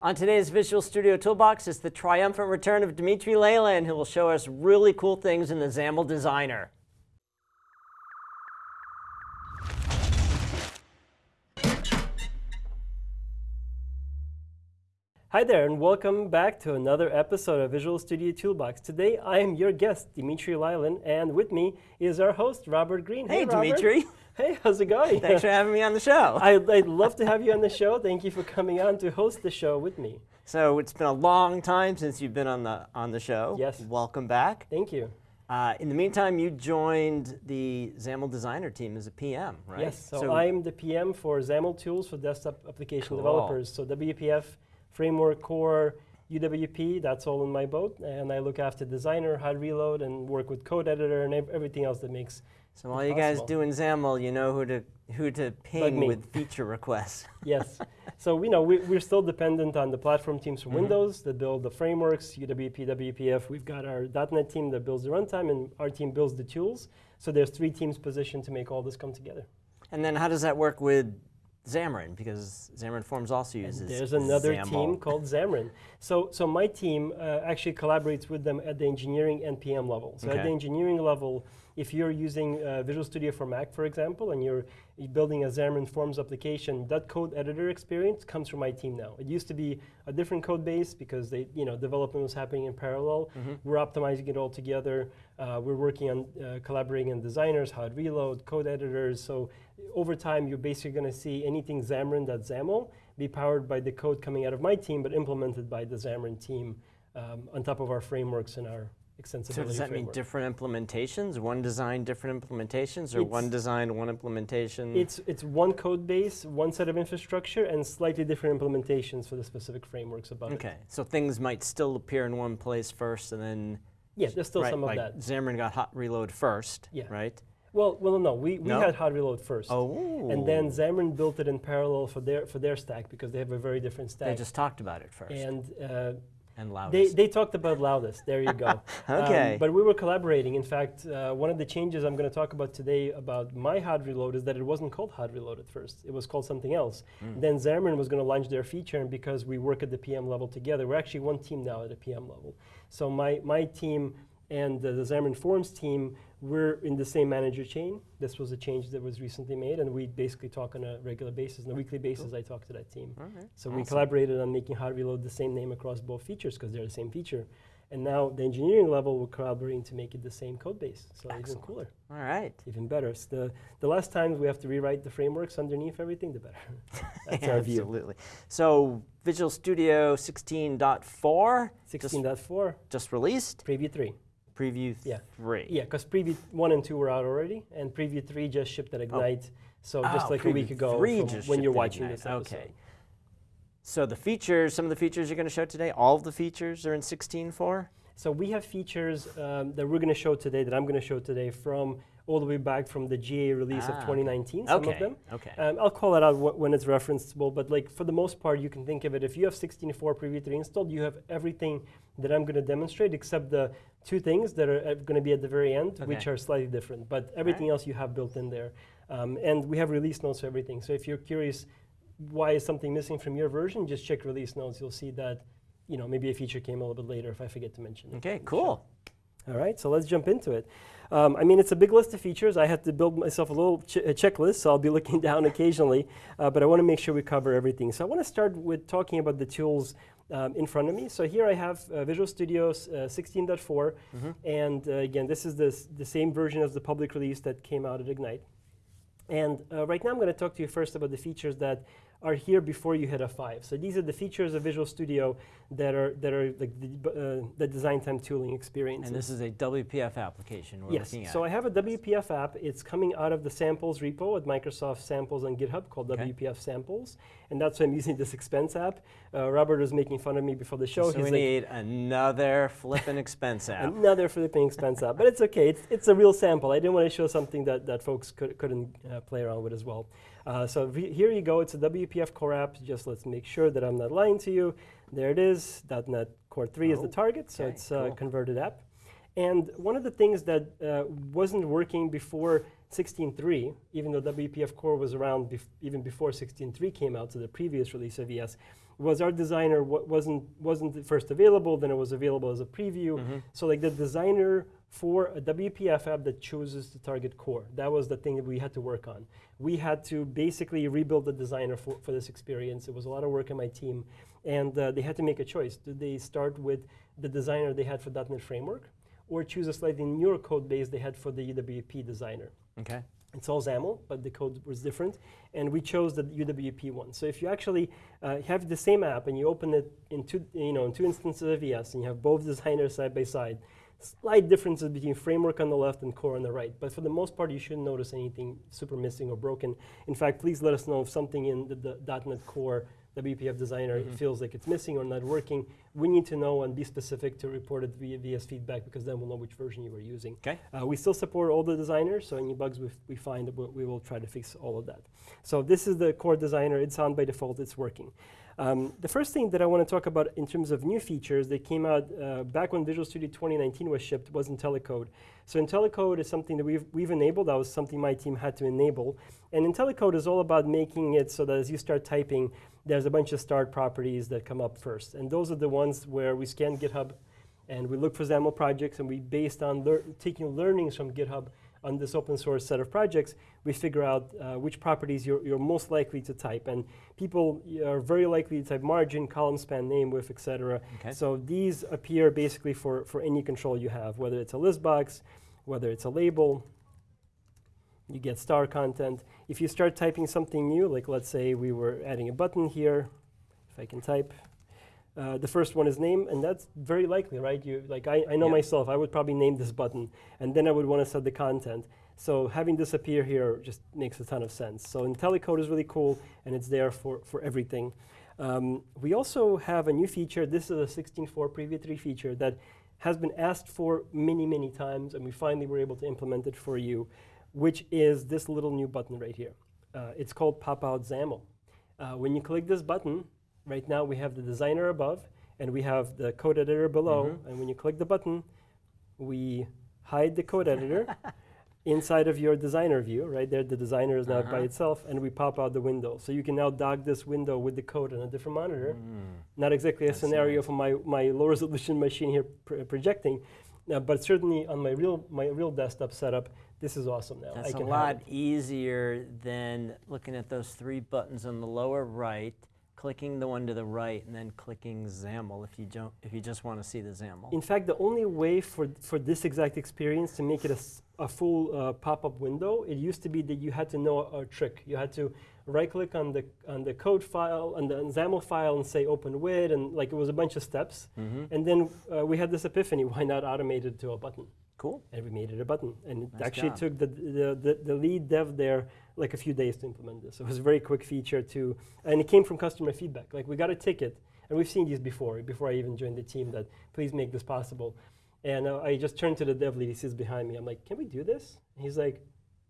On today's Visual Studio Toolbox is the triumphant return of Dmitry Lyalin, who will show us really cool things in the XAML Designer. Hi there, and welcome back to another episode of Visual Studio Toolbox. Today, I am your guest, Dmitry Lyalin, and with me is our host, Robert Green. Hey, hey Dmitry. Hey, how's it going? Thanks for having me on the show. I, would love to have you on the show. Thank you for coming on to host the show with me. So it's been a long time since you've been on the on the show. Yes. Welcome back. Thank you. Uh, in the meantime, you joined the XAML designer team as a PM, right? Yes. So, so I'm the PM for XAML tools for desktop application cool. developers. So WPF, Framework Core, UWP, that's all in my boat. And I look after designer, hot reload, and work with code editor and everything else that makes so while you guys doing XAML, you know who to who to ping with feature requests. yes. So we know we, are still dependent on the platform teams from mm -hmm. Windows that build the frameworks, UWP, WPF. We've got our .NET team that builds the runtime, and our team builds the tools. So there's three teams positioned to make all this come together. And then how does that work with Xamarin? Because Xamarin Forms also uses and There's another XAML. team called Xamarin. So, so my team uh, actually collaborates with them at the engineering and PM level. So okay. at the engineering level, if you're using uh, Visual Studio for Mac, for example, and you're building a Xamarin Forms application, that code editor experience comes from my team now. It used to be a different code base because they, you know, development was happening in parallel. Mm -hmm. We're optimizing it all together. Uh, we're working on uh, collaborating on designers, hot reload, code editors. So over time, you're basically going to see anything Xamarin that's XAML be powered by the code coming out of my team, but implemented by the Xamarin team um, on top of our frameworks and our extensibility So does that framework. mean different implementations? One design, different implementations, or it's one design, one implementation? It's, it's one code base, one set of infrastructure, and slightly different implementations for the specific frameworks above okay. it. Okay, so things might still appear in one place first, and then... Yeah, there's still right, some like of that. Xamarin got hot reload first, yeah. right? Well, well, no, we, we no? had hot reload first. Oh. And then Xamarin built it in parallel for their, for their stack because they have a very different stack. They just talked about it first. And uh, and loudest. They, they talked about loudest. There you go. okay. Um, but we were collaborating. In fact, uh, one of the changes I'm going to talk about today about my hot reload is that it wasn't called hot reload at first. It was called something else. Mm. Then Xamarin was going to launch their feature, and because we work at the PM level together, we're actually one team now at the PM level. So my, my team and uh, the Xamarin Forms team we're in the same manager chain. This was a change that was recently made, and we basically talk on a regular basis. On a weekly basis, cool. I talk to that team. So awesome. we collaborated on making hot reload the same name across both features because they're the same feature. And now the engineering level, we're collaborating to make it the same code base. So Excellent. even cooler. All right. Even better. So the, the less times we have to rewrite the frameworks underneath everything, the better. That's our view. Absolutely. So Visual Studio 16.4. 16.4. Just, just released. Preview 3 preview yeah. three. Yeah, because preview one and two were out already, and preview three just shipped at Ignite. Oh. So oh, just like a week ago when you're watching Ignite. this episode. Okay. So the features, some of the features you're going to show today, all of the features are in 16.4? So we have features um, that we're going to show today, that I'm going to show today from all the way back from the GA release ah, of 2019, some okay. of them. Okay. Um, I'll call it out when it's referenceable, but like for the most part, you can think of it, if you have 16.4 Preview 3 installed, you have everything that I'm going to demonstrate except the two things that are uh, going to be at the very end, okay. which are slightly different, but everything right. else you have built in there. Um, and we have release notes for everything. So if you're curious why is something missing from your version, just check release notes. You'll see that you know, maybe a feature came a little bit later if I forget to mention it. Okay, cool. All right, so let's jump into it. Um, I mean, it's a big list of features. I had to build myself a little ch a checklist, so I'll be looking down occasionally, uh, but I want to make sure we cover everything. So I want to start with talking about the tools um, in front of me. So here I have uh, Visual Studio 16.4, uh, mm -hmm. and uh, again, this is this, the same version as the public release that came out at Ignite. And uh, right now I'm going to talk to you first about the features that are here before you hit F5. So these are the features of Visual Studio that are that are like the, uh, the design time tooling experience. And this is a WPF application we're yes. looking at. So I have a WPF app. It's coming out of the samples repo at Microsoft Samples on GitHub called okay. WPF Samples. And that's why I'm using this expense app. Uh, Robert was making fun of me before the show. So He's we like, need another flipping expense app. Another flipping expense app. But it's okay. It's, it's a real sample. I didn't want to show something that, that folks could, couldn't uh, play around with as well. Uh, so here you go. It's a WPF core app. Just let's make sure that I'm not lying to you. There it is. .NET Core 3 oh, is the oh, target, so it's a cool. converted app. And one of the things that uh, wasn't working before 16.3, even though WPF Core was around bef even before 16.3 came out, so the previous release of VS, was our designer wa- wasn't wasn't first available, then it was available as a preview. So like the designer for a WPF app that chooses to target core, that was the thing that we had to work on. We had to basically rebuild the designer for, for this experience. It was a lot of work on my team, and uh, they had to make a choice. Did they start with the designer they had for .NET Framework, or choose a slightly newer code base they had for the UWP designer? Okay. It's all XAML, but the code was different, and we chose the UWP one. So if you actually uh, have the same app and you open it in two, you know, in two instances of VS, and you have both designers side by side, slight differences between framework on the left and core on the right. But for the most part, you shouldn't notice anything super missing or broken. In fact, please let us know if something in the, the .NET Core WPF Designer feels like it's missing or not working. We need to know and be specific to report it via VS feedback because then we'll know which version you were using. Okay. Uh, we still support all the designers, so any bugs we, we find, we will try to fix all of that. So this is the core designer. It's on by default. It's working. Um, the first thing that I want to talk about in terms of new features that came out uh, back when Visual Studio 2019 was shipped was IntelliCode. So IntelliCode is something that we've, we've enabled. That was something my team had to enable. And IntelliCode is all about making it so that as you start typing, there's a bunch of start properties that come up first. And those are the ones where we scan GitHub and we look for XAML projects and we, based on lear taking learnings from GitHub on this open source set of projects, we figure out uh, which properties you're, you're most likely to type. And people are very likely to type margin, column span, name, width, etc. Okay. So these appear basically for, for any control you have, whether it's a list box, whether it's a label, you get star content. If you start typing something new, like let's say we were adding a button here, if I can type, uh, the first one is name, and that's very likely, right? You like I, I know Yeah. myself, I would probably name this button, and then I would want to set the content. So having this appear here just makes a ton of sense. So IntelliCode is really cool, and it's there for, for everything. Um, we also have a new feature. This is a 16.4 Preview 3 feature that has been asked for many, many times, and we finally were able to implement it for you, which is this little new button right here. Uh, it's called Pop Out XAML. Uh, when you click this button, right now we have the designer above, and we have the code editor below. And when you click the button, we hide the code editor inside of your designer view. Right there, the designer is now by Uh-huh. itself, and we pop out the window. So you can now dock this window with the code on a different monitor. Not exactly a That's scenario nice. for my, my low resolution machine here pr- projecting, uh, but certainly on my real my real desktop setup, this is awesome now. That's I a lot easier than looking at those three buttons on the lower right, clicking the one to the right, and then clicking XAML if you don't if you just want to see the XAML. In fact, the only way for, for this exact experience to make it a full uh, pop-up window, it used to be that you had to know a, a trick. You had to right-click on the on the code file, on the XAML file, and say open with, and like it was a bunch of steps. Mhm. And then uh, we had this epiphany: why not automate it to a button? Cool. And we made it a button. And it actually job. took the, the, the, the lead dev there like a few days to implement this. It was a very quick feature too. And it came from customer feedback. Like we got a ticket, and we've seen these before, before I even joined the team, that please make this possible. And uh, I just turned to the dev lead, he sits behind me. I'm like, can we do this? And he's like,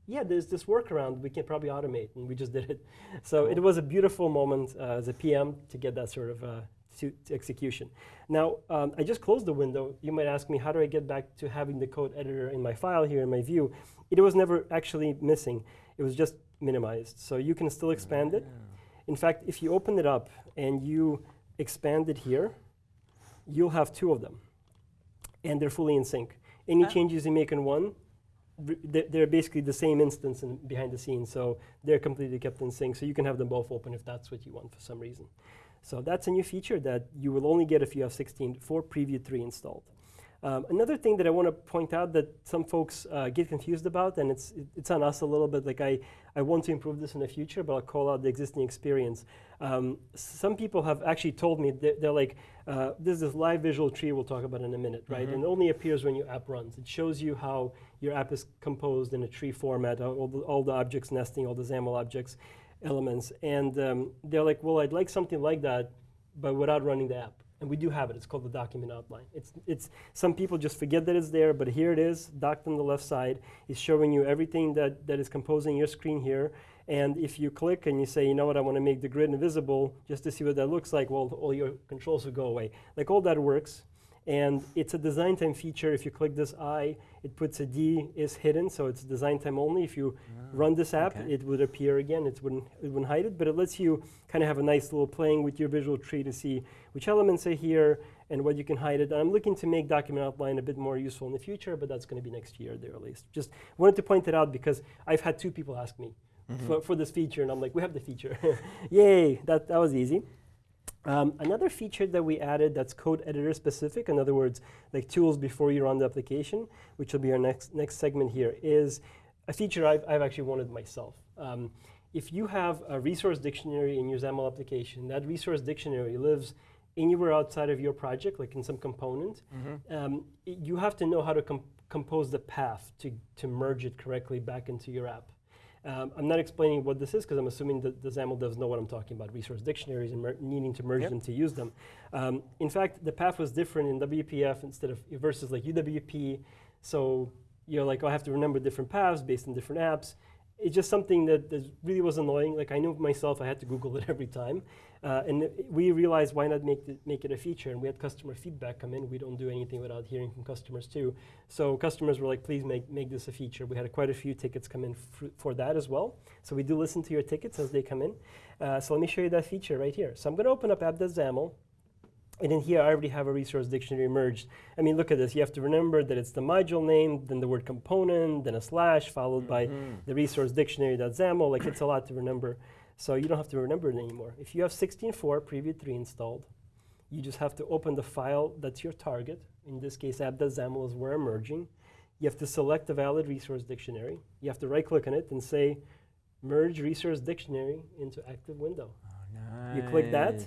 yeah, there's this workaround we can probably automate. And we just did it. So it was a beautiful moment uh, as a PM to get that sort of uh, to, to execution. Now, um, I just closed the window. You might ask me, how do I get back to having the code editor in my file here in my view? It was never actually missing. It was just minimized. So you can still expand it. In fact, if you open it up and you expand it here, you'll have two of them. And they're fully in sync. Any Ah. changes you make in one, they're, they're basically the same instance in, behind the scenes. So they're completely kept in sync. So you can have them both open if that's what you want for some reason. So that's a new feature that you will only get if you have 16 for Preview 3 installed. Um, another thing that I want to point out that some folks uh, get confused about, and it's it- it's on us a little bit. Like I, I want to improve this in the future, but I'll call out the existing experience. Um, some people have actually told me that they're like, uh, "There's this live visual tree we'll talk about in a minute, right? And it only appears when your app runs. It shows you how your app is composed in a tree format, all the, all the objects nesting, all the XAML objects, elements. And um, they're like, "Well, I'd like something like that, but without running the app." And we do have it. It's called the document outline. It's, it's, some people just forget that it's there, but here it is, docked on the left side. It's showing you everything that, that is composing your screen here. And if you click and you say, you know what, I want to make the grid invisible just to see what that looks like, well, all your controls will go away. Like all that works. And it's a design time feature. If you click this I, it puts a D is hidden, so it's design time only. If you ah, run this app, okay. it would appear again. It wouldn't, it wouldn't hide it, but it lets you kind of have a nice little playing with your visual tree to see which elements are here and what you can hide it. And I'm looking to make document outline a bit more useful in the future, but that's going to be next year at the earliest. Just wanted to point it out because I've had two people ask me mm-hmm. for, for this feature, and I'm like, we have the feature. Yay, that, that was easy. Um, another feature that we added that's code editor specific, in other words, like tools before you run the application, which will be our next, next segment here, is a feature I've, I've actually wanted myself. Um, if you have a resource dictionary in your XAML application, that resource dictionary lives anywhere outside of your project, like in some component, um, y- you have to know how to com- compose the path to, to merge it correctly back into your app. Um, I'm not explaining what this is because I'm assuming that the XAML does know what I'm talking about, resource dictionaries and mer- needing to merge Yep. them to use them. Um, in fact, the path was different in WPF instead of versus like UWP. So you're like, oh, I have to remember different paths based on different apps. It's just something that, that really was annoying. Like I knew myself, I had to Google it every time. Uh, and we realized why not make it, make it a feature. And we had customer feedback come in. We don't do anything without hearing from customers too. So customers were like, please make, make this a feature. We had quite a few tickets come in for that as well. So we do listen to your tickets as they come in. Uh, so let me show you that feature right here. So I'm going to open up app.xaml. And in here, I already have a resource dictionary merged. I mean, look at this. You have to remember that it's the module name, then the word component, then a slash, followed by the resource dictionary.xaml. Like, it's a lot to remember. So you don't have to remember it anymore. If you have 16.4 Preview 3 installed, you just have to open the file that's your target. In this case, app.xaml is where I'm merging. You have to select the valid resource dictionary. You have to right-click on it and say, merge resource dictionary into active window. Nice. You click that,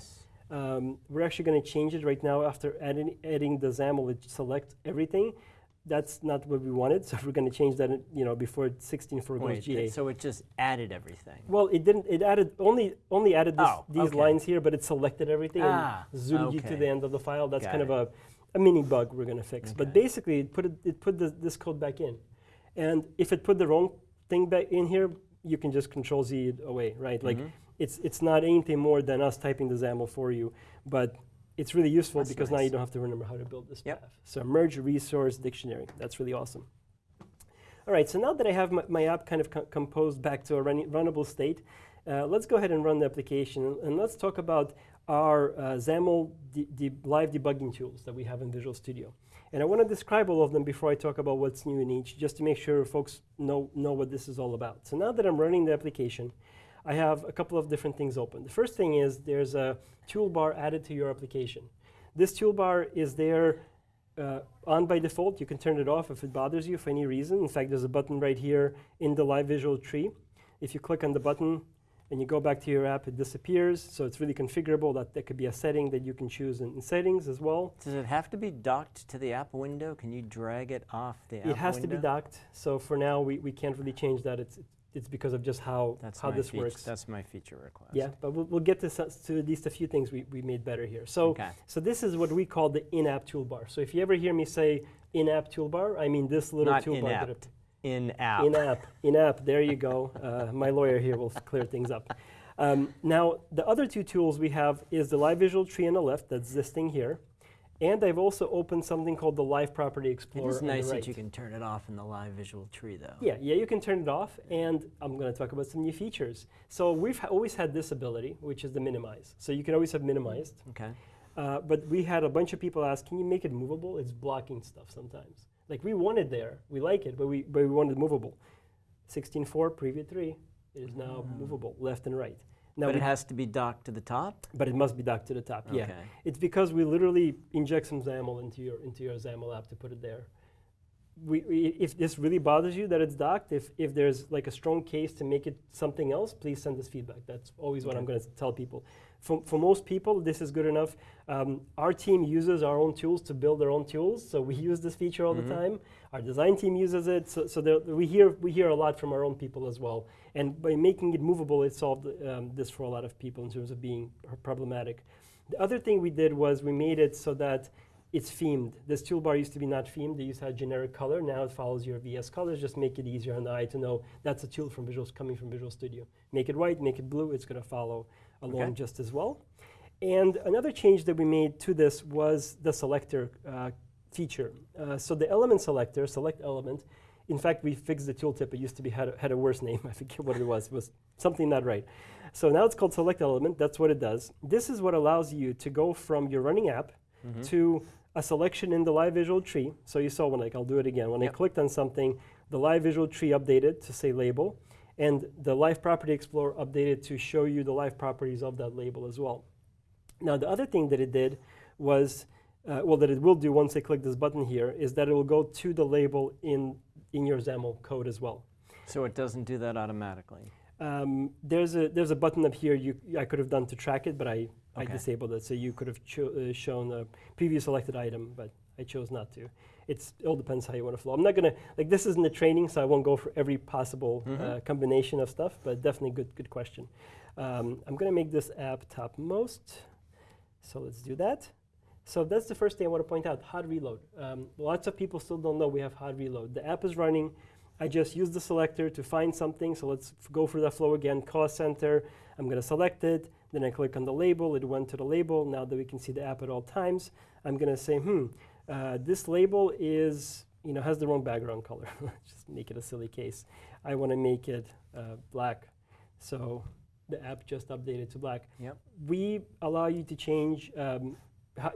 Um, we're actually going to change it right now after adding, adding the XAML. It select everything. That's not what we wanted, so we're going to change that. You know, before 16.4 goes GA. so it just added everything. well, it didn't. It added only only added this, Oh, these okay. lines here, but it selected everything Ah, and zoomed you to the end of the file. That's Got kind of a, a mini bug we're going to fix. But basically, it put it, it put this, this code back in, and if it put the wrong thing back in here, you can just Control Z it away, right? Like Mhm. it's it's not anything more than us typing the XAML for you, but it's really useful That's because now you don't have to remember how to build this Yep. path. So merge resource dictionary. That's really awesome. All right, so now that I have my, my app kind of co- composed back to a running, runnable state, uh, let's go ahead and run the application and, and let's talk about our uh, XAML de- de- live debugging tools that we have in Visual Studio. And I want to describe all of them before I talk about what's new in each, just to make sure folks know, know what this is all about. So now that I'm running the application, I have a couple of different things open. The first thing is there's a toolbar added to your application. This toolbar is there uh, on by default. You can turn it off if it bothers you for any reason. In fact, there's a button right here in the live visual tree. If you click on the button and you go back to your app, it disappears. So it's really configurable. That, that could be a setting that you can choose in, in settings as well. Does it have to be docked to the app window? Can you drag it off the app It has to be docked. So for now, we, we can't really change that. It's, it's because of just how, That's how this works. That's my feature request. Yeah, but we'll, we'll get to, to at least a few things we, we made better here. So, Okay. so this is what we call the in-app toolbar. So if you ever hear me say in-app toolbar, I mean this little Not toolbar. that in-app. In app. In-app, in-app. There you go. Uh, my lawyer here will clear things up. Um, now, the other two tools we have is the Live Visual Tree on the left, that's this thing here, and I've also opened something called the Live Property Explorer. is on the nice right. that you can turn it off in the live visual tree, though. Yeah, yeah, you can turn it off, and I'm going to talk about some new features. So we've ha- always had this ability, which is the minimize. So you can always have minimized, Okay. uh, but we had a bunch of people ask, "Can you make it movable?" It's blocking stuff sometimes. Like we want it there, we like it, but we but we want it movable. 16.4 preview three, it is now movable left and right. Now, but it has to be docked to the top. but it must be docked to the top. Yeah, it's because we literally inject some XAML into your into your XAML app to put it there. We, we, if this really bothers you that it's docked, if, if there's like a strong case to make it something else, please send us feedback. That's always what I'm going to tell people. For, for most people, this is good enough. Um, our team uses our own tools to build their own tools, so we use this feature all Mhm. the time. Our design team uses it, so, so we hear we hear a lot from our own people as well. And by making it movable, it solved um, this for a lot of people in terms of being problematic. The other thing we did was we made it so that it's themed. This toolbar used to be not themed. They used to have generic color. Now it follows your VS colors. Just make it easier on the eye to know that's a tool from Visual coming from Visual Studio. Make it white, make it blue. It's going to follow along Okay. just as well. And another change that we made to this was the selector uh, feature. Uh, so the element selector, select element, in fact, we fixed the tooltip. It used to be had a, had a worse name. I forget what it was. It was something not right. So now it's called select element. That's what it does. This is what allows you to go from your running app Mm -hmm. to a selection in the live visual tree. So you saw when like I'll do it again. When Yep. I clicked on something, the live visual tree updated to say label, and the live property explorer updated to show you the live properties of that label as well. Now the other thing that it did was, uh, well, that it will do once I click this button here, is that it will go to the label in in your XAML code as well. So it doesn't do that automatically. Um, there's a there's a button up here you I could have done to track it, but I, I disabled it. So you could have uh, shown a previous selected item, but I chose not to. It's it all depends how you want to flow. I'm not gonna like this isn't the training, so I won't go for every possible uh, Mhm. combination of stuff. But definitely good good question. Um, I'm gonna make this app topmost. So let's do that. So that's the first thing I want to point out, hot reload. Um, lots of people still don't know we have hot reload. The app is running. I just use the selector to find something. So let's go through that flow again. Cost center, I'm going to select it. Then I click on the label. It went to the label. Now that we can see the app at all times, I'm going to say, hmm, uh, this label is, you know, has the wrong background color. just make it a silly case. I want to make it uh, black. So the app just updated to black. Yep. We allow you to change, um,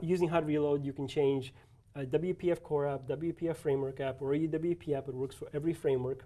using hot reload, you can change a WPF core app, WPF framework app, or a UWP app. It works for every framework.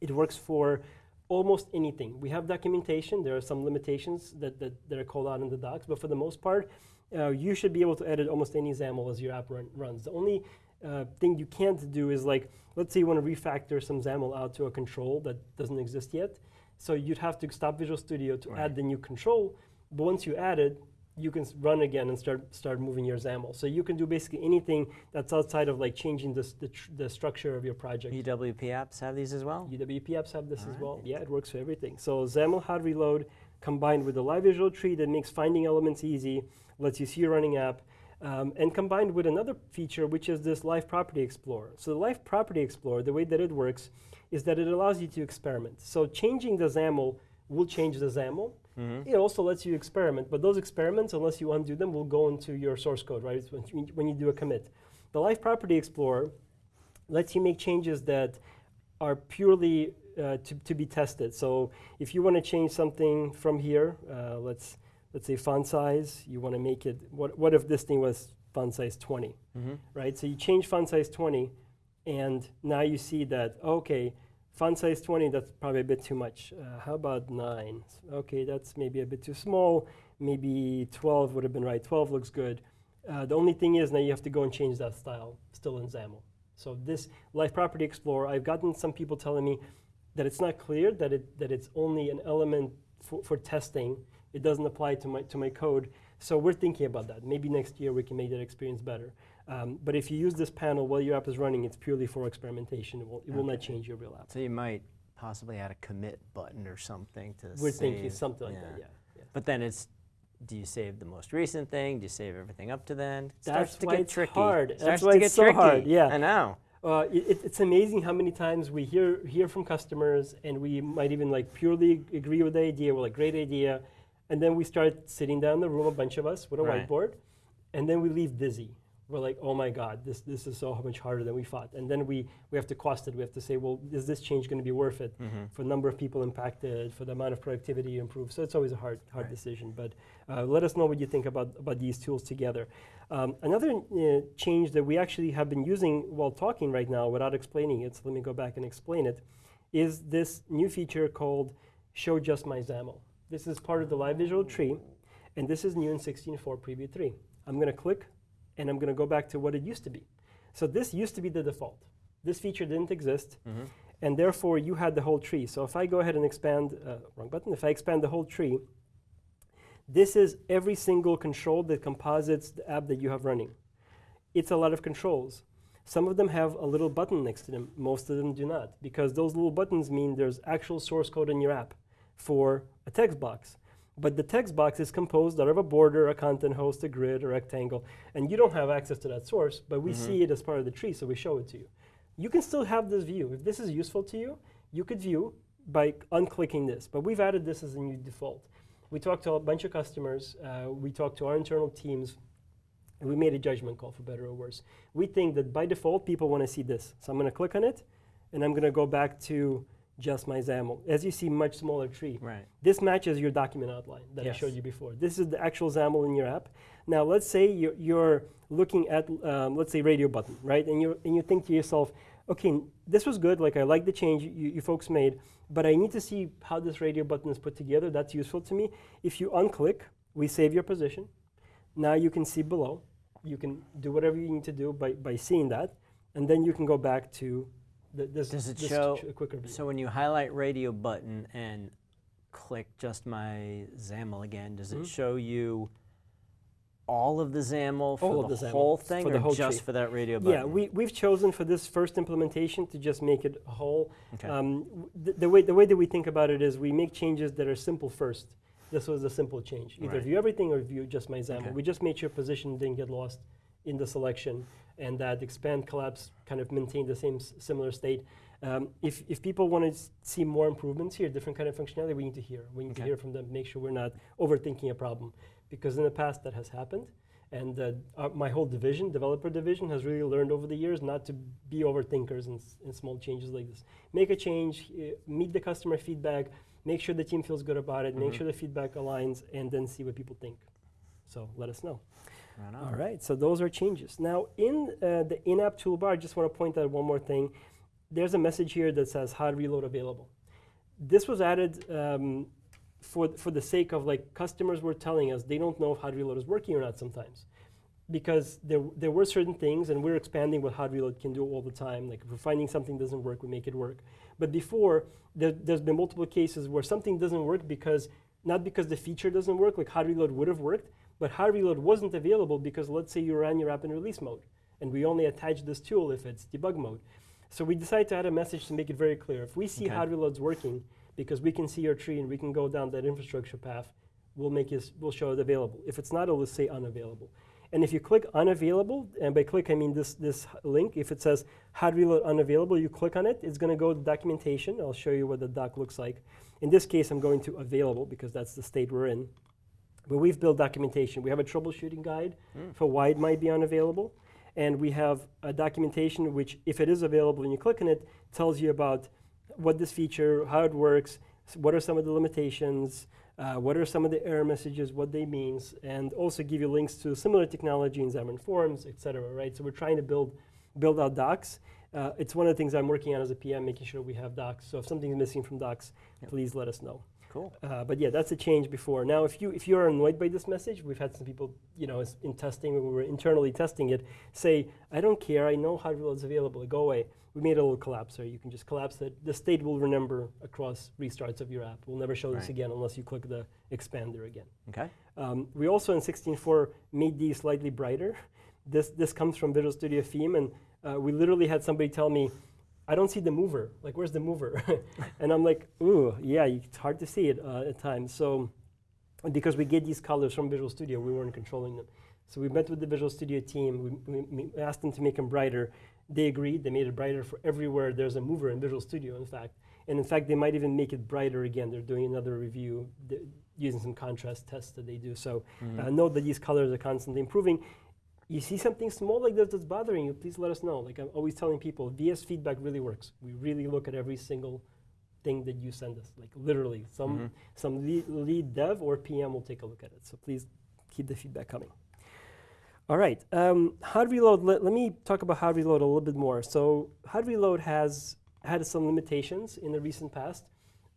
It works for almost anything. We have documentation. There are some limitations that, that, that are called out in the docs, but for the most part, uh, you should be able to edit almost any XAML as your app run, runs. The only uh, thing you can't do is like, let's say you want to refactor some XAML out to a control that doesn't exist yet. So you'd have to stop Visual Studio to Right. add the new control. But once you add it, you can run again and start start moving your XAML. So you can do basically anything that's outside of like changing this, the, tr- the structure of your project. UWP apps have these as well? UWP apps have this as well. Yeah, it works for everything. So XAML hot reload combined with the live visual tree that makes finding elements easy, lets you see your running app, um, and combined with another feature, which is this live property explorer. So the live property explorer, the way that it works, is that it allows you to experiment. So changing the XAML will change the XAML. Mm-hmm. It also lets you experiment, but those experiments, unless you undo them, will go into your source code, right? It's when you, when you do a commit. The Live Property Explorer lets you make changes that are purely uh, to, to be tested. So if you want to change something from here, uh, let's let's say font size, you want to make it. What what if this thing was font size 20, Mm-hmm. right? So you change font size 20, and now you see that okay, font size 20 that's probably a bit too much. Uh, how about nine? Okay, that's maybe a bit too small. Maybe 12 would have been right. 12 looks good. Uh, the only thing is now you have to go and change that style still in XAML. So this Live Property Explorer, I've gotten some people telling me that it's not clear that it that it's only an element for, for testing. It doesn't apply to my to my code. So we're thinking about that. Maybe next year we can make that experience better. Um, but if you use this panel while your app is running, it's purely for experimentation. It will, it will not change your real app. So you might possibly add a commit button or something to save. We're save. thinking something like that. Yeah. yeah. But then it's, do you save the most recent thing? Do you save everything up to then? It That's to why get it's tricky. hard. It That's why to it's so tricky. hard, yeah. I know. Uh, it- it's amazing how many times we hear hear from customers, and we might even like purely agree with the idea. We're like, great idea, and then we start sitting down in the room, a bunch of us with a Right. whiteboard, and then we leave dizzy. We're like, oh my God, this this is so much harder than we thought. And then we we have to cost it. We have to say, well, is this change going to be worth it Mhm. for the number of people impacted, for the amount of productivity you improve? So it's always a hard hard Right. decision. But uh, let us know what you think about about these tools together. Um, another uh, change that we actually have been using while talking right now without explaining it, so let me go back and explain it, is this new feature called Show Just My XAML. This is part of the live visual tree, and this is new in 16.4 Preview 3. I'm going to click, and I'm going to go back to what it used to be. So this used to be the default. This feature didn't exist, Mhm. and therefore you had the whole tree. So if I go ahead and expand, uh, wrong button, if I expand the whole tree, this is every single control that composites the app that you have running. It's a lot of controls. Some of them have a little button next to them. Most of them do not, because those little buttons mean there's actual source code in your app for a text box. But the text box is composed out of a border, a content host, a grid, a rectangle, and you don't have access to that source, but we see it as part of the tree, so we show it to you. You can still have this view. If this is useful to you, you could view by unclicking this, but we've added this as a new default. We talked to a bunch of customers. Uh, we talked to our internal teams. And we made a judgment call, for better or worse. We think that by default, people want to see this. So I'm going to click on it, and I'm going to go back to just my XAML. As you see, much smaller tree. Right. This matches your document outline that Yes. I showed you before. This is the actual XAML in your app. Now, let's say you're, you're looking at, um, let's say, radio button, right? And you and you think to yourself, okay, this was good. Like I like the change you, you folks made, but I need to see how this radio button is put together. That's useful to me. If you unclick, we save your position. Now you can see below. You can do whatever you need to do by, by seeing that, and then you can go back to the, this. Does it show- ch- quicker view. So when you highlight radio button and click just my XAML again, does it Mhm. show you all of the XAML for All the, of the XAML, whole thing for the or whole just tree. for that radio button? Yeah, we, we've chosen for this first implementation to just make it whole. Okay. Um, w- the, way, the way that we think about it is we make changes that are simple first. This was a simple change. Either Right. view everything or view just my XAML. Okay. We just made sure position didn't get lost in the selection and that expand collapse kind of maintain the same similar state. Um, if, if people want to see more improvements here, different kind of functionality, we need to hear. We need to hear from them, make sure we're not overthinking a problem. Because in the past that has happened. And uh, uh, my whole division, developer division, has really learned over the years not to be overthinkers in, in small changes like this. Make a change, uh, meet the customer feedback, make sure the team feels good about it, make Mhm. sure the feedback aligns, and then see what people think. So let us know. Right. All right, so those are changes. Now, in uh, the in-app toolbar, I just want to point out one more thing. There's a message here that says hot reload available. This was added um, for, for the sake of like customers were telling us they don't know if hot reload is working or not sometimes. Because there, there were certain things, and we're expanding what hot reload can do all the time. Like if we're finding something doesn't work, we make it work. But before, there, there's been multiple cases where something doesn't work because, not because the feature doesn't work, like hot reload would have worked, but hot reload wasn't available because let's say you ran your app in release mode, and we only attach this tool if it's debug mode. So we decided to add a message to make it very clear. If we see Okay. hot reloads working, because we can see your tree and we can go down that infrastructure path, we'll make it, we'll show it available. If it's not, it'll say unavailable. And if you click unavailable, and by click I mean this, this link, if it says hot reload unavailable, you click on it, it's going to go to documentation. I'll show you what the doc looks like. In this case, I'm going to available because that's the state we're in. But we've built documentation. We have a troubleshooting guide Mm. for why it might be unavailable. And we have a documentation which, if it is available and you click on it, tells you about what this feature, how it works, what are some of the limitations, uh, what are some of the error messages, what they means, and also give you links to similar technology in Xamarin Forms, et cetera, right? So we're trying to build, build out docs. Uh, it's one of the things I'm working on as a PM, making sure we have docs. So if something's missing from docs, Yep. please let us know. Cool. Uh, but yeah, that's a change before. Now, if you if you are annoyed by this message, we've had some people, you know, in testing when we were internally testing it, say, "I don't care. I know hot reload's available. Go away." We made a little collapser. You can just collapse it. The state will remember across restarts of your app. We'll never show this again unless you click the expander again. Okay. Um, we also in 16.4 made these slightly brighter. This this comes from Visual Studio Theme, and uh, we literally had somebody tell me, "I don't see the mover. Like, where's the mover?" and I'm like, "Ooh, yeah, it's hard to see it uh, at times." So, because we get these colors from Visual Studio, we weren't controlling them. So we met with the Visual Studio team. We, we, we asked them to make them brighter. They agreed. They made it brighter for everywhere. There's a mover in Visual Studio, in fact. And in fact, they might even make it brighter again. They're doing another review using some contrast tests that they do. So Mhm. uh, note that these colors are constantly improving. You see something small like this that's bothering you, please let us know. Like I'm always telling people, VS feedback really works. We really look at every single thing that you send us. Like literally, some Mhm. some lead, lead dev or PM will take a look at it. So please keep the feedback coming. All right, um, hot reload. Let, let me talk about hot reload a little bit more. So hot reload has had some limitations in the recent past.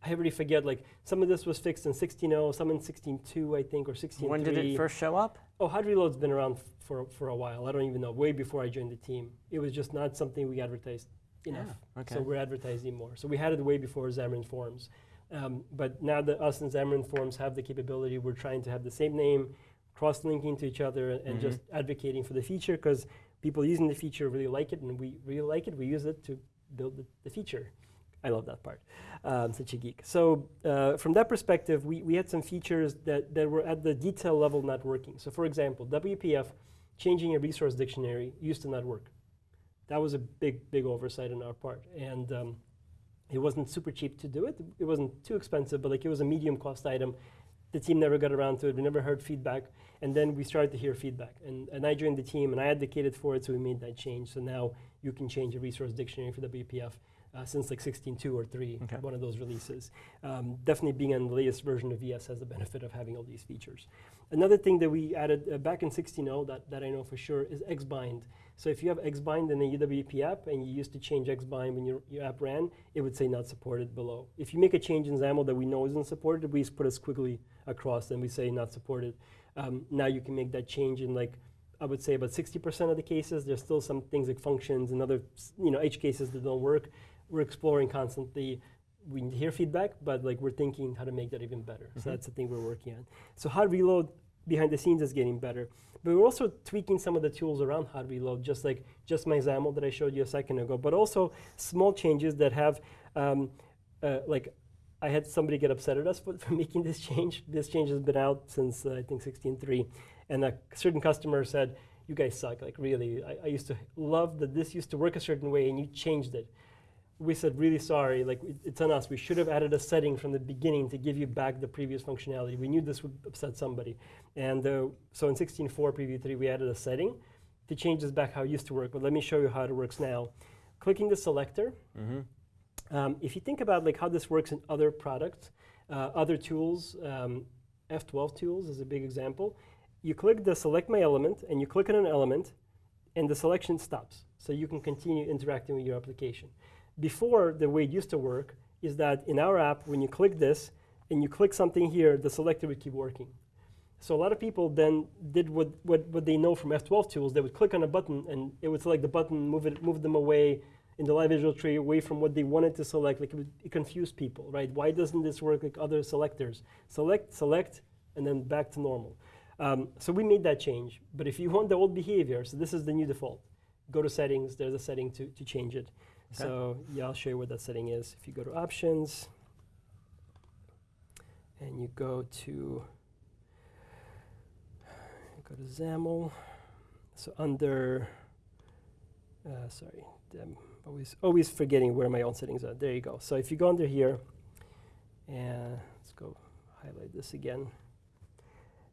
I already forget. Like some of this was fixed in 16.0, some in 16.2, I think, or 16.3. When did it first show up? Oh, hot reload's been around for for a while. I don't even know. Way before I joined the team, it was just not something we advertised enough. Ah, okay. So we're advertising more. So we had it way before Xamarin Forms. Um, but now that us and Xamarin Forms have the capability, we're trying to have the same name, cross-linking to each other, and Mhm. just advocating for the feature because people using the feature really like it, and we really like it. We use it to build the, the feature. I love that part. I'm such a geek. So uh, from that perspective, we, we had some features that, that were at the detail level not working. So for example, WPF, changing a resource dictionary used to not work. That was a big, big oversight on our part. And um, it wasn't super cheap to do it. It wasn't too expensive, but like it was a medium cost item. the team never got around to it. We never heard feedback. And then we started to hear feedback. And, and I joined the team and I advocated for it, so we made that change. So now you can change a resource dictionary for WPF uh, since like 16.2 or 3, Okay. one of those releases. Um, definitely being on the latest version of VS has the benefit of having all these features. Another thing that we added uh, back in 16.0 that, that I know for sure is Xbind. So if you have Xbind in a UWP app and you used to change Xbind when your, your app ran, it would say not supported below. If you make a change in XAML that we know isn't supported, we just put a squiggly across and we say not supported. Um, now you can make that change in like I would say about 60% of the cases. There's still some things like functions and other you know edge cases that don't work. We're exploring constantly. We hear feedback, but like we're thinking how to make that even better. So Mhm. that's the thing we're working on. So hot reload behind the scenes is getting better. But we're also tweaking some of the tools around hot reload, just like just my XAML that I showed you a second ago, but also small changes that have um, uh, like I had somebody get upset at us for, for making this change. This change has been out since uh, I think 16.3, and a certain customer said, "You guys suck. Like really, I, I used to love that this used to work a certain way, and you changed it." We said, "Really sorry. Like it's on us. We should have added a setting from the beginning to give you back the previous functionality. We knew this would upset somebody." And uh, so in 16.4 preview 3, we added a setting to change this back how it used to work. But let me show you how it works now. Clicking the selector. Mm-hmm. Um, if you think about like how this works in other products, uh, other tools, um, F12 tools is a big example. You click the select my element and you click on an element and the selection stops. So you can continue interacting with your application. Before, the way it used to work is that in our app, when you click this and you click something here, the selector would keep working. So a lot of people then did what, what, what they know from F12 tools. They would click on a button and it would select the button, move, it, move them away in the live visual tree away from what they wanted to select. Like it, would, it confused people, right? Why doesn't this work like other selectors? Select, select, and then back to normal. Um, so we made that change. But if you want the old behavior, so this is the new default. Go to settings, there's a setting to, to change it. Okay. So yeah, I'll show you what that setting is. If you go to options, and you go to go to XAML. So under, uh, sorry, I'm always always forgetting where my own settings are. There you go. So if you go under here, and let's go highlight this again.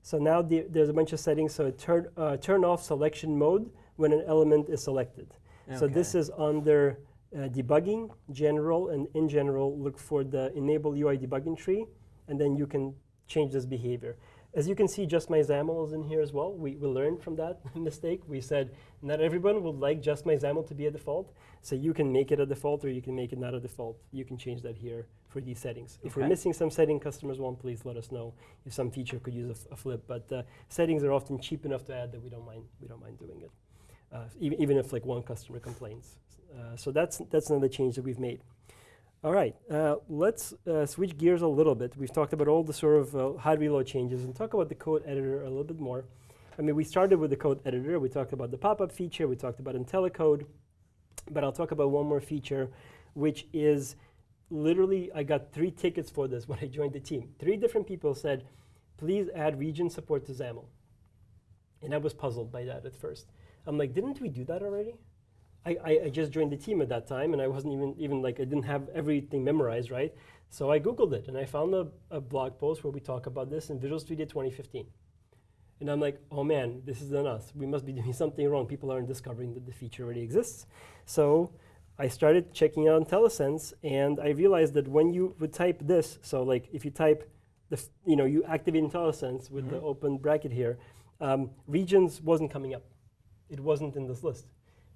So now the, there's a bunch of settings. So turn uh, turn off selection mode when an element is selected. So this is under debugging, general, and in general, look for the enable UI debugging tree, and then you can change this behavior. As you can see, just my XAML is in here as well. We, we learned from that mistake. We said not everyone would like just my XAML to be a default, so you can make it a default or you can make it not a default. You can change that here for these settings. If we're missing some setting customers want, please let us know if some feature could use a flip. But uh, settings are often cheap enough to add that we don't mind, we don't mind doing it uh, even, even if like one customer complains. Uh, so that's that's another change that we've made. All right, uh, let's uh, switch gears a little bit. We've talked about all the sort of uh, reload changes and talk about the code editor a little bit more. I mean, we started with the code editor. We talked about the pop-up feature. We talked about IntelliCode, but I'll talk about one more feature, which is literally I got three tickets for this when I joined the team. Three different people said, "Please add region support to XAML," and I was puzzled by that at first. I'm like, didn't we do that already? I, I, I just joined the team at that time, and I wasn't even even like I didn't have everything memorized, right? So I googled it, and I found a, a blog post where we talk about this in Visual Studio 2015. And I'm like, oh man, this is on us. We must be doing something wrong. People aren't discovering that the feature already exists. So I started checking out IntelliSense, and I realized that when you would type this, so like if you type, the, f- you know, you activate IntelliSense with the Mhm. open bracket here, um, regions wasn't coming up. It wasn't in this list.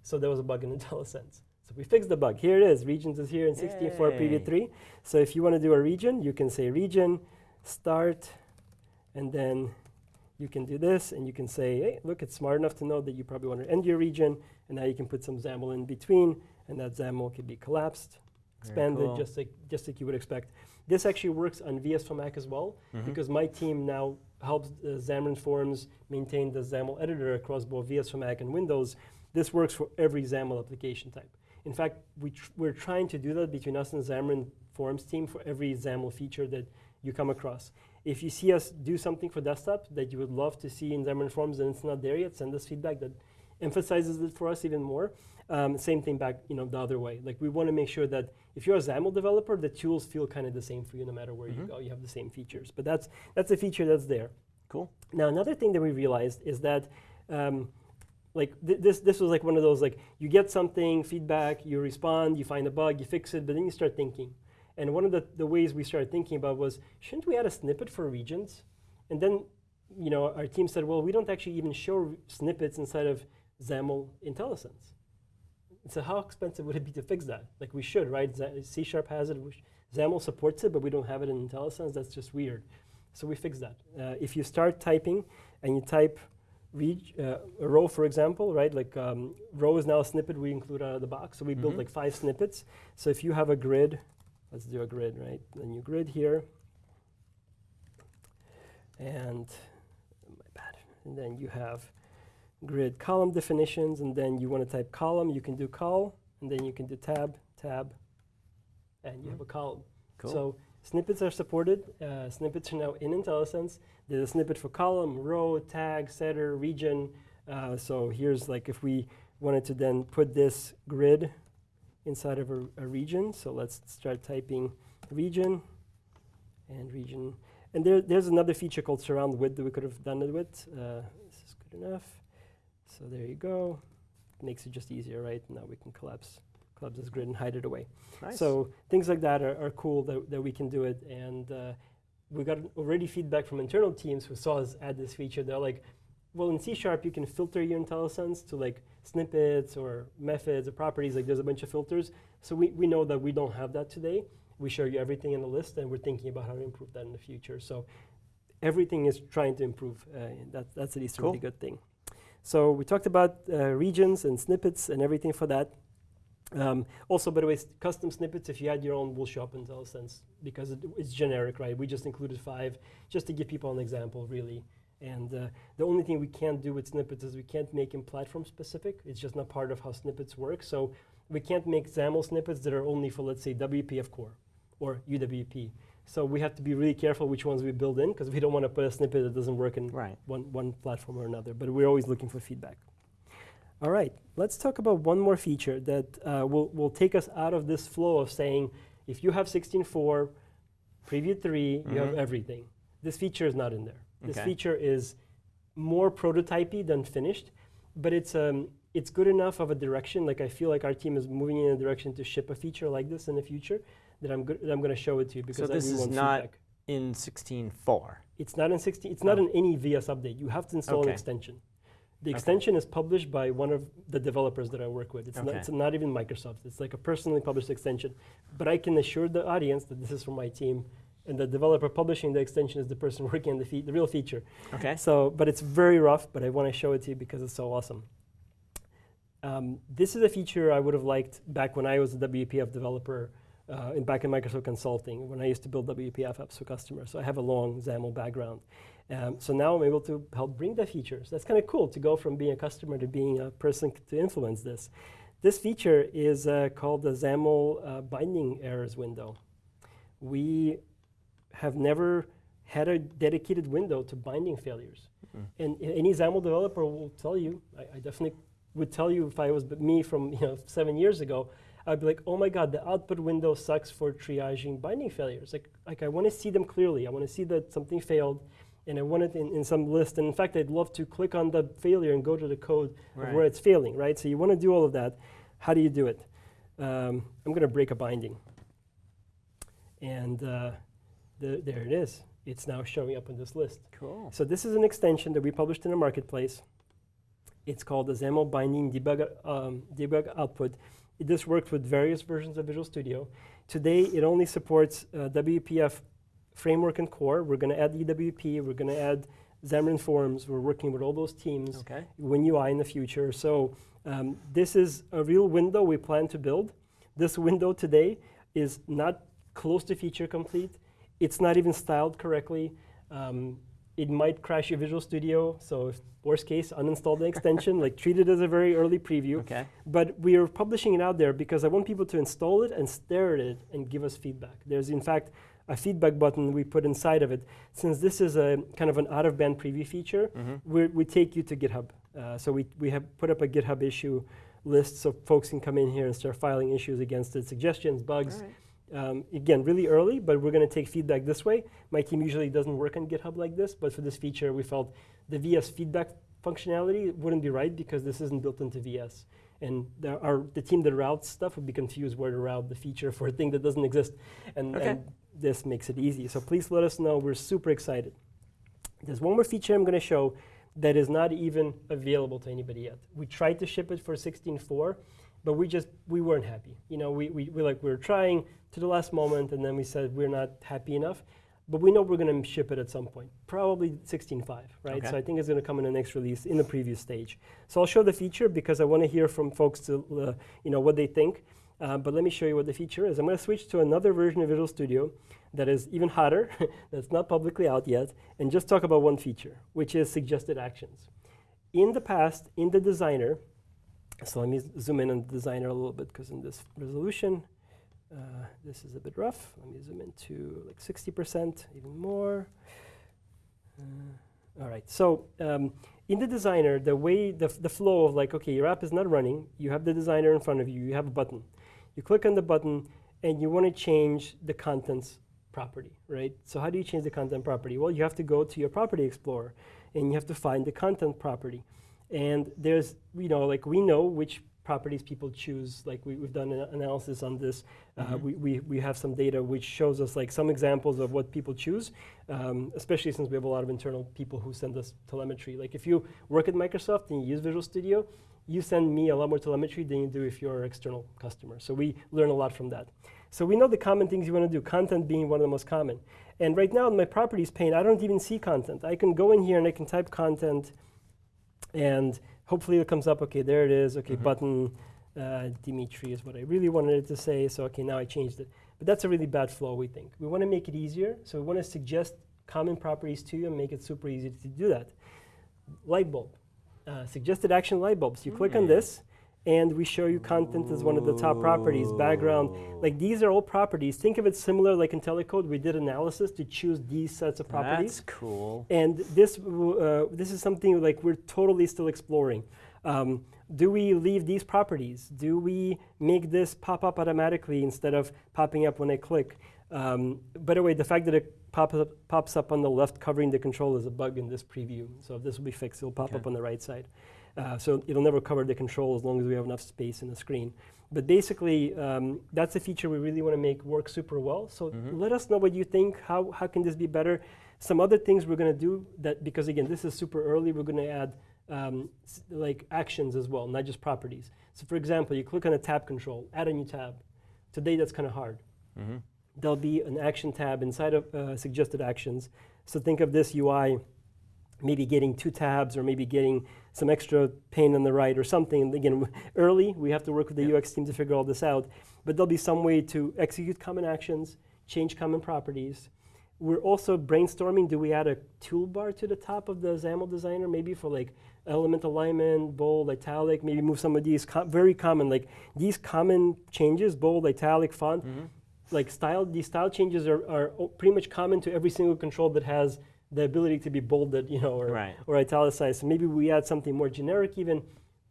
So there was a bug in IntelliSense. So we fixed the bug. Here it is. Regions is here in 64 Yay. preview 3. So if you want to do a region, you can say region, start, and then you can do this, and you can say, hey, look, it's smart enough to know that you probably want to end your region, and now you can put some XAML in between, and that XAML can be collapsed, expanded, cool. just like just like you would expect. This actually works on VS for Mac as well, Mhm. because my team now helps uh, Xamarin Forms maintain the XAML editor across both VS for Mac and Windows. This works for every XAML application type. In fact, we tr- we're trying to do that between us and Xamarin Forms team for every XAML feature that you come across. If you see us do something for desktop that you would love to see in Xamarin Forms and it's not there yet, send us feedback that emphasizes it for us even more. Um, same thing back, you know, the other way. Like we want to make sure that if you're a XAML developer, the tools feel kind of the same for you no matter where Mhm. you go. You have the same features. But that's that's a feature that's there. Cool. Now another thing that we realized is that um, like th- this this was like one of those like you get something feedback, you respond, you find a bug, you fix it, but then you start thinking. And one of the, the ways we started thinking about was shouldn't we add a snippet for regions? And then you know our team said, well, we don't actually even show snippets inside of XAML IntelliSense. So how expensive would it be to fix that? Like we should, right? C Sharp has it. XAML supports it, but we don't have it in IntelliSense. That's just weird. So we fixed that. Uh, if you start typing and you type reg, uh, a row, for example, right? Like um, row is now a snippet we include out of the box. So we built Mhm. like five snippets. So if you have a grid, let's do a grid, right? A new grid here, and my bad. And then you have grid column definitions, and then you want to type column. You can do col, and then you can do tab, tab, and you have a column. Cool. So snippets are supported. Uh, snippets are now in IntelliSense. There's a snippet for column, row, tag, setter, region. Uh, so here's like if we wanted to then put this grid inside of a, a region. So let's start typing region and region. And there, there's another feature called surround with that we could have done it with. Uh, this is good enough. So there you go. Makes it just easier, right? Now we can collapse, collapse this grid and hide it away. nice. So things like that are, are cool that, that we can do it. And uh, we got already feedback from internal teams who saw us add this feature. They're like, well, in C Sharp, you can filter your IntelliSense to like snippets or methods or properties. Like there's a bunch of filters. So we, we know that we don't have that today. We show you everything in the list, and we're thinking about how to improve that in the future. So everything is trying to improve. Uh, that, that's at least a really good thing. So we talked about uh, regions and snippets and everything for that. Um, also, by the way, custom snippets, if you add your own, will show up in IntelliSense because it, it's generic, right? We just included five just to give people an example, really. And uh, the only thing we can't do with snippets is we can't make them platform specific. It's just not part of how snippets work. So we can't make XAML snippets that are only for, let's say, WPF core or UWP. So we have to be really careful which ones we build in because we don't want to put a snippet that doesn't work in right. one, one platform or another, but we're always looking for feedback. All right, let's talk about one more feature that uh, will, will take us out of this flow of saying, if you have 16.4, preview 3, you have Mhm. everything. This feature is not in there. This Okay. feature is more prototypey than finished, but it's, um, it's good enough of a direction. Like I feel like our team is moving in a direction to ship a feature like this in the future that I'm, good, that I'm going to show it to you because I this is not- feedback. In 16.4. It's not in 16. It's not Oh. in any VS update. You have to install Okay. an extension. The Okay. extension is published by one of the developers that I work with. It's, not, Okay. it's not even Microsoft. It's like a personally published extension. But I can assure the audience that this is from my team, and the developer publishing the extension is the person working on the, the real feature. Okay. So, but it's very rough. But I want to show it to you because it's so awesome. Um, this is a feature I would have liked back when I was a WPF developer, uh, in back in Microsoft Consulting, when I used to build WPF apps for customers. So I have a long XAML background. Um, so now I'm able to help bring the features. That's kind of cool to go from being a customer to being a person to influence this. This feature is uh, called the XAML uh, binding errors window. We have never had a dedicated window to binding failures. Mm. And any XAML developer will tell you, I, I definitely would tell you if I was me from you know seven years ago, I'd be like, oh my god, the output window sucks for triaging binding failures. Like, like I want to see them clearly. I want to see that something failed, and I want it in, in some list. And in fact, I'd love to click on the failure and go to the code of where it's failing, right? So you want to do all of that. How do you do it? Um, I'm going to break a binding. And uh, the, there it is. It's now showing up in this list. Cool. So this is an extension that we published in the marketplace. It's called the XAML binding debug, um, debug output. It, this works with various versions of Visual Studio. Today, it only supports uh, WPF framework and core. We're going to add UWP. We're going to add Xamarin Forms. We're working with all those teams. Okay. WinUI in the future. So um, this is a real window we plan to build. This window today is not close to feature complete. It's not even styled correctly. Um, it might crash your Visual Studio. So if worst case, uninstall the extension, like treat it as a very early preview. Okay. But we are publishing it out there because I want people to install it and stare at it and give us feedback. There's in fact a feedback button we put inside of it. Since this is a kind of an out-of-band preview feature, hmm we we take you to GitHub Uh, so we, we have put up a GitHub issue list so folks can come in here and start filing issues against it, suggestions, bugs. All right. Um, again, really early, but we're going to take feedback this way. My team usually doesn't work on GitHub like this, but for this feature, we felt the VS feedback functionality wouldn't be right because this isn't built into VS. And there are, the team that routes stuff would be confused where to route the feature for a thing that doesn't exist. And, Okay. and this makes it easy. So please let us know. We're super excited. There's one more feature I'm going to show that is not even available to anybody yet. We tried to ship it for 16.4, but we just we weren't happy. You know, we, we, we like we were trying to the last moment, and then we said we're not happy enough. But we know we're going to ship it at some point, probably 16.5, right? Okay. So I think it's going to come in the next release in the preview stage. So I'll show the feature because I want to hear from folks to, uh, you know, what they think. Uh, but let me show you what the feature is. I'm going to switch to another version of Visual Studio that is even hotter, that's not publicly out yet, and just talk about one feature, which is suggested actions. In the past, in the designer, so let me zoom in on the designer a little bit because in this resolution, uh, this is a bit rough. Let me zoom in to like 60%, even more. Uh, all right, so um, in the designer, the way, the, the flow of like, okay, your app is not running, you have the designer in front of you, you have a button. You click on the button and you want to change the contents property, right? So how do you change the content property? Well, you have to go to your property explorer and you have to find the content property. And there's, you know, like we know which properties people choose. Like we, we've done an analysis on this. Uh, we, we, we have some data which shows us like some examples of what people choose, um, especially since we have a lot of internal people who send us telemetry. Like if you work at Microsoft and you use Visual Studio, you send me a lot more telemetry than you do if you're an external customer. So we learn a lot from that. So we know the common things you want to do, content being one of the most common. And right now in my properties pane, I don't even see content. I can go in here and I can type content and hopefully it comes up, okay, there it is, okay, Mhm. button, uh, Dmitry is what I really wanted it to say, so okay, now I changed it. But that's a really bad flow, we think. We want to make it easier, so we want to suggest common properties to you and make it super easy to do that. Light bulb, uh, suggested action light bulbs. You click on Mm. this, and we show you content as one of the top properties, background. Like these are all properties. Think of it similar like IntelliCode, we did analysis to choose these sets of properties. That's cool. And this, uh, this is something like we're totally still exploring. Um, do we leave these properties? Do we make this pop up automatically instead of popping up when I click? Um, by the way, the fact that it pops up, pops up on the left covering the control is a bug in this preview. So if this will be fixed, it'll pop Okay. up on the right side. Uh, so it'll never cover the control as long as we have enough space in the screen. But basically, um, that's a feature we really want to make work super well. So Mhm. let us know what you think. How, how can this be better? Some other things we're going to do that because again, this is super early. We're going to add um, like actions as well, not just properties. So for example, you click on a tab control, add a new tab. Today that's kind of hard. hmm There'll be an action tab inside of uh, suggested actions. So think of this UI maybe getting two tabs or maybe getting some extra pane on the right or something. And again, early, we have to work with the Yep. UX team to figure all this out. But there'll be some way to execute common actions, change common properties. We're also brainstorming, do we add a toolbar to the top of the XAML designer, maybe for like element alignment, bold, italic, maybe move some of these co- very common, like these common changes, bold, italic, font, hmm like style, these style changes are, are pretty much common to every single control that has the ability to be bolded, you know, or, Right. or italicized. So maybe we add something more generic even.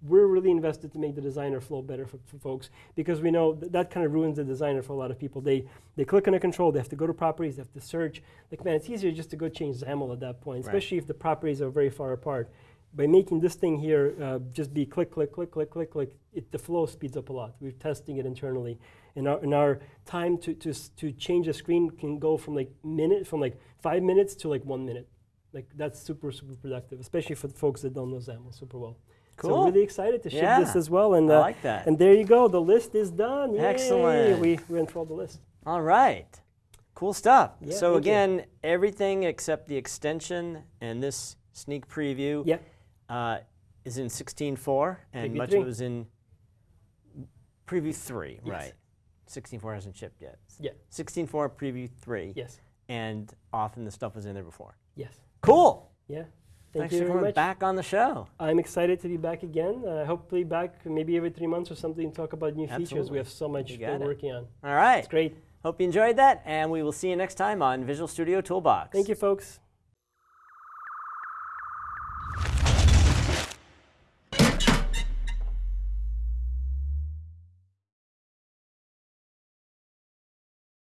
We're really invested to make the designer flow better for, for folks because we know th- that kind of ruins the designer for a lot of people. They they click on a control, they have to go to properties, they have to search. Like man, it's easier just to go change XAML at that point, Right. especially if the properties are very far apart. By making this thing here uh, just be click, click, click, click, click, click, it, the flow speeds up a lot. We're testing it internally, and our, and our time to, to, to change a screen can go from like minute from like five minutes to like one minute. Like that's super super productive, especially for the folks that don't know XAML super well. So Cool. I'm really excited to ship Yeah. this as well. And I uh, like that. and there you go, the list is done. Yay! Excellent. We we went through all the list. All right. Cool stuff. Yeah, so thank you. again, everything except the extension and this sneak preview Yeah. Uh, is in 16.4, and much of it was in preview 3, Yes. right? 16.4 hasn't shipped yet. Yeah. 16.4 preview 3, Yes. and often the stuff was in there before. Yes. Cool. Yeah. Thanks Thank you for coming much. back on the show. I'm excited to be back again. Uh, hopefully back maybe every three months or something. Talk about new features. We have so much we're it. working on. All right. It's great. Hope you enjoyed that, and we will see you next time on Visual Studio Toolbox. Thank you, folks.